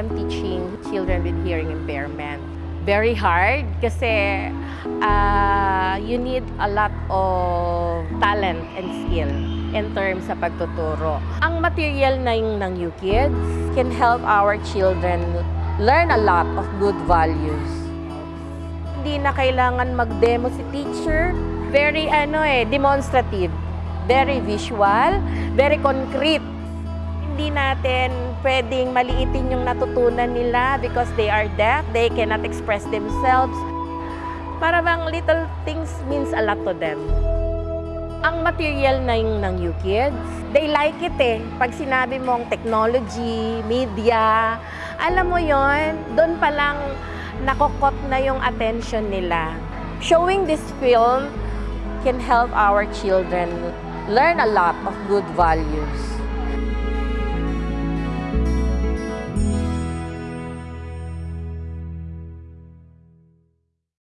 am teaching children with hearing impairment. Very hard kasi uh, you need a lot of talent and skill in terms sa pagtuturo. Ang material na yung ng UKids can help our children learn a lot of good values. Hindi na kailangan mag-demo si teacher. Very ano eh, demonstrative. Very visual, very concrete. Hindi natin pwedeng maliitin yung natutunan nila because they are deaf, they cannot express themselves. Para bang little things means a lot to them. Ang material na yung ng UKids, they like it eh. Pag sinabi mong technology, media, alam mo yon, doon pa lang nakokot na yung attention nila. Showing this film can help our children learn a lot of good values.